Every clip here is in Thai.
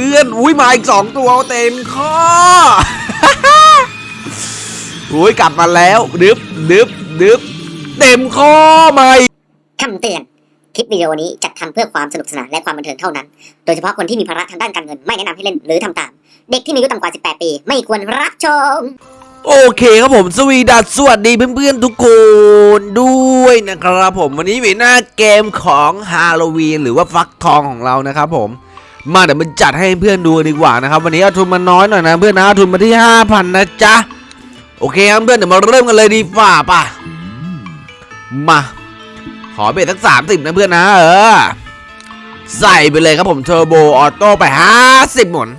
เพื่อนอุ้ยมาอีกสองตัวเต็มข้ออุ้ยกลับมาแล้วดึบดึบดึบเต็มข้อมาอีกคำเตือน คลิปวิดีโอนี้จัดทำเพื่อความสนุกสนานและความบันเทิงเท่านั้น โดยเฉพาะคนที่มีภาระทางด้านการเงินไม่แนะนำให้เล่นหรือทำตาม เด็กที่มีอายุต่ำกว่า 18 ปี ไม่ควรรับชม โอเคครับผมสวีดัสสวัสดีเพื่อนๆทุกคนด้วยนะครับผมวันนี้มีหน้าเกมของฮาโลวีนหรือว่าฟักทองของเรานะครับผม มาเดี๋ยวมันจัดให้เพื่อนดูดีกว่านะครับ วันนี้เอาทุนมาน้อยหน่อยนะเพื่อนนะเอาทุนมาที่ 5,000 นะจ๊ะ โอเคครับเพื่อนเดี๋ยวมาเริ่มกันเลยดีกว่าป่ะ มา ขอ bet สักสามสิบนะเพื่อนนะ เออ ใส่ไปเลยครับผม turbo auto ไป 50 หมุน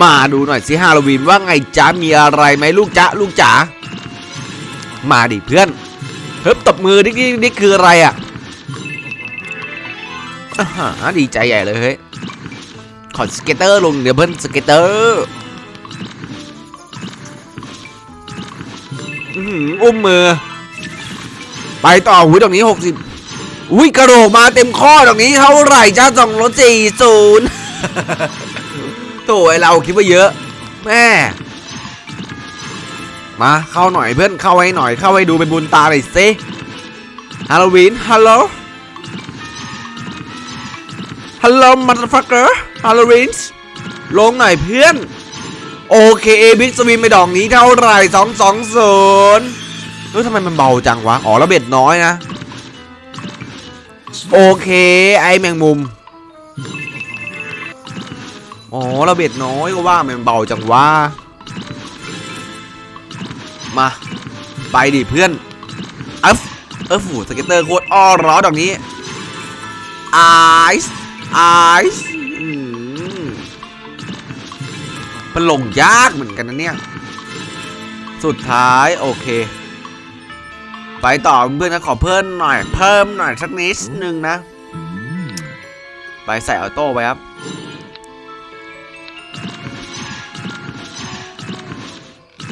มาดูหน่อยสิฮาโลวีนว่าไงจ๊ะ มีอะไรไหมลูกจ๊ะ ลูกจ๋ามาดิเพื่อนเฮ้ยตบมือดิ๊กดิ๊กดิ๊กคืออะไรอะอ่าดีใจใหญ่เลยเฮ้ย ขอสเก็ตเตอร์ลงเดี๋ยวเพิ่นสเก็ตเตอร์อื้อหืออุ้มมือ ไปต่อหุ้ยตรงนี้หกสิบอุ้ยกระโดดมาเต็มข้อตรงนี้เท่าไหร่จ้าสองรถสี่ศูนย์โถ่ไอเราคิดว่าเยอะ แม่มาเข้าหน่อยเพื่อนเข้าให้หน่อยเข้าให้ดูเป็นบุญตาหน่อยสิฮาโลวีนฮัลโหล ฮัลโหล motherfucker ฮาโลวีนลงหน่อยเพื่อน โอเค big win ไปดอกนี้เท่าไหร่สองสองศูนย์เฮ้ยทำไมมันเบาจังวะ อ๋อระเบิดน้อยนะ โอเค ไอแมงมุม อ๋อระเบิดน้อยก็ว่ามันเบาจังวะมา ไปดิเพื่อนเอฟเอฟฟูสเก็ตเตอร์โคตรอ้อร้อดอกนี้ไอซ์ ไอซ์มันลงยากเหมือนกันนะเนี่ย สุดท้ายโอเค ไปต่อเพื่อนนะขอเพิ่มหน่อย เพิ่มหน่อยสักนิดนึงนะ ไปใส่ออโต้ไปครับ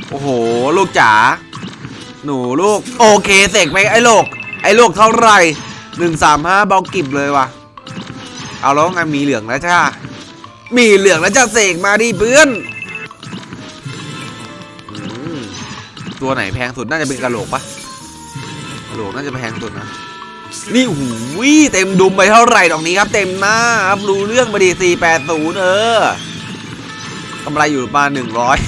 โอ้โห ลูกจ๋าหนูลูก โอเคเสกไปไอ้โลก ไอ้โลกเท่าไหร่หนึ่งสามห้าเบากิบเลยว่ะ เอาแล้วไงมีเหลืองแล้วจ้า มีเหลืองแล้วจะเสกมาดิเพื่อนตัวไหนแพงสุดน่าจะเป็นกระโหลกปะกระโหลกน่าจะแพงสุดนะ นี่หูยเต็มดุมไปเท่าไหร่ดอกนี้ครับ เต็มหน้าครับรู้เรื่องมาดีสี่แปดศูนย์เออกำไรอยู่ประมาณหนึ่งร้อย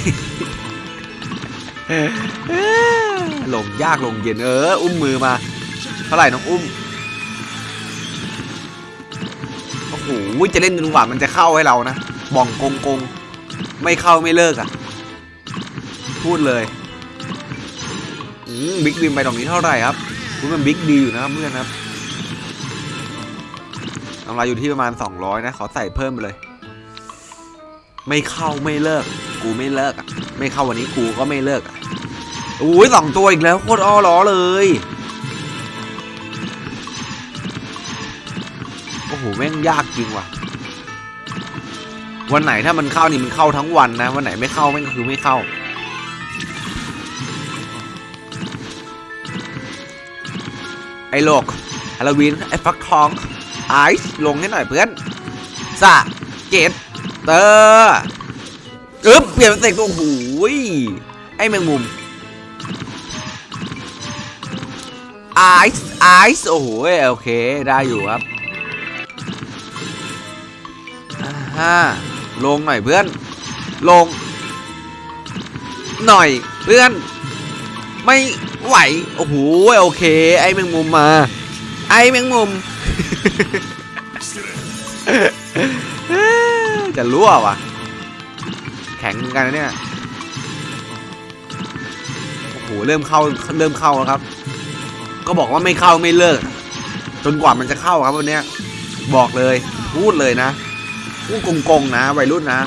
ลงยากลงเย็นเออ อุ้มมือมา เท่าไหร่น้องอุ้ม โหจะเล่นจนกว่ามันจะเข้าให้เรานะบ่องกงกงไม่เข้าไม่เลิกอะ พูดเลยอืมบิ๊กวิมไปตรงนี้เท่าไหร่ครับคุณมันบิ๊กดีอยู่นะครับเพื่อนครับกำไรอยู่ที่ประมาณ 200 นะ ขอใส่เพิ่มไปเลย ไม่เข้าไม่เลิก กูไม่เลิกอะ ไม่เข้าวันนี้กูก็ไม่เลิกอะอุ้ยสองตัวอีกแล้วโคตรอ้อล้อเลย หแม่งยากจริงว่ะ วันไหนถ้ามันเข้านี่มันเข้าทั้งวันนะ วันไหนไม่เข้าแม่งก็คือไม่เข้า ไอ้โลกฮาโลวีนไอ้ฟักทองไอซ์ลงให้หน่อยเพื่อนสะเจ็ดเตอร์อึ๊บเปลี่ยนเป็นเสกตัวโอ้โหยไอ้แมงมุมไอซ์ไอซ์โอ้โหโอเค ได้อยู่ครับ อ่าลงหน่อยเพื่อน ลง หน่อยเพื่อน ไม่ไหว โอ้โหโอเค ไอ้แมงมุมมา ไอ้แมงมุม จะรั่วว่ะแข็งกันนะเนี่ยโอ้โหเริ่มเข้าเริ่มเข้าแล้วครับ ก็บอกว่าไม่เข้าไม่เลิก จนกว่ามันจะเข้าครับวันนี้บอกเลยพูดเลยนะ พูดโกงๆนะวัยรุ่นนะ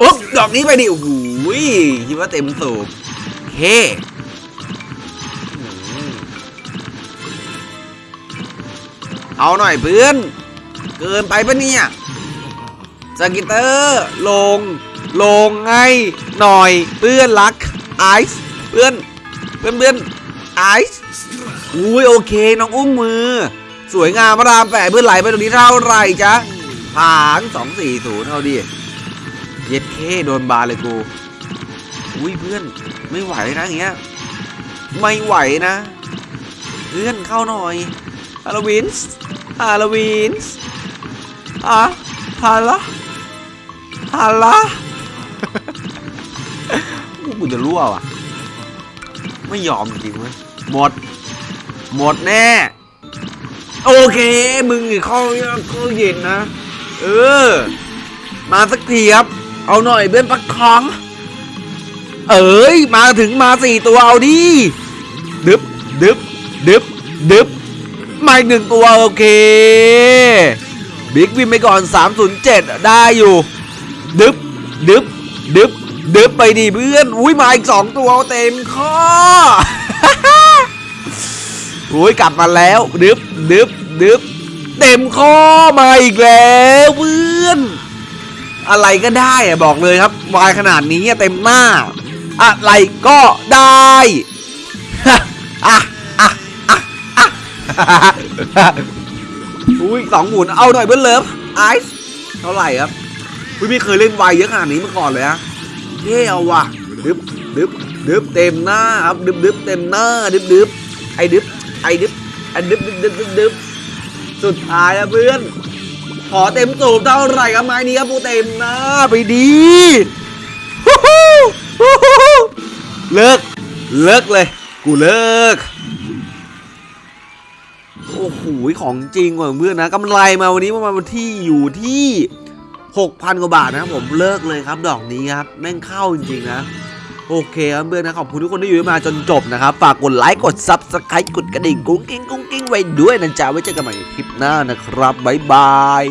อุ๊บดอกนี้ไปดิโอ้โหคิดว่าเต็มสูบเฮ้เอาหน่อยเพื่อน เกินไปปะเนี่ยสกิเตอร์ลง ลงไงหน่อยเพื่อนรักไอซ์เพื่อนเพื่อนเพื่อนไอซ์อุ้ยโอเค น้องอุ้มมือ สวยงามมาดามแปะเพื่อนไหลไปตรงนี้เท่าไหร่จ๊ะผางสองสี่ศูนย์เอาดิ เย็ดเคโดนบาเลยกู อุ้ยเพื่อนไม่ไหวนะอย่างเงี้ย ไม่ไหวนะ เพื่อนเข้าหน่อยฮาโลวีนส์ฮาโลวีนส์อะฮาละฮาละกูจะรั่วว่ะ ไม่ยอมจริงเว้ยหมด หมดแน่ โอเค มึงเข้าเข้าเย็นนะ เออ มาสักทีครับ เอาหน่อยเบิ้นปักคอง เอ้ย มาถึงมาสี่ตัวเอาดิ ดึบ ดึบ ดึบ ดึบ มาอีกหนึ่งตัวโอเค บิ๊กวินไปก่อน 307 ได้อยู่ ดึบ ดึบ ดึบ ดึบไปดิเพื่อน อุ้ยมาอีกสองตัวเต็มข้อ อุ้ยกลับมาแล้วดึบดึบดึบเต็มข้อมาอีกแล้วเพื่อน อะไรก็ได้อะบอกเลยครับวายขนาดนี้เต็มหน้า อะไรก็ได้อะอะอะอะอะอุ้ยสองหมุนเอาหน่อยเบิ้ลเลิฟไอซ์เท่าไหร่ครับอุ้ยไม่เคยเล่นวายเยอะขนาดนี้มาก่อนเลยอะเท่เอาว่ะดึบดึบดึบเต็มหน้าครับดึบดึบเต็มหน้าดึบดึบไอ้ดึบ ไอ้ดึบไอ้ดึบดึบดึบดึบดึบสุดท้ายอะเพื่อน ขอเต็มสูบเท่าไหร่ครับไม้นี้ครับปูเต็มน้าไปดีเลิก เลิกเลย กูเลิก โอ้โหของจริงว่ะเพื่อนนะกำไรมาวันนี้ประมาณวันที่อยู่ที่ 6,000 กว่าบาทนะครับผมเลิกเลยครับ ดอกนี้ครับ แม่งเข้าจริงๆนะ โอเคครับเพื่อนนะขอบคุณทุกคนที่อยู่มาจนจบนะครับ ฝากกดไลค์กด subscribe กดกระดิ่งกุ้งกิ้งกุ้งกิ้งไว้ด้วยนะจ๊ะไว้เจอกันใหม่คลิปหน้านะครับบ๊ายบาย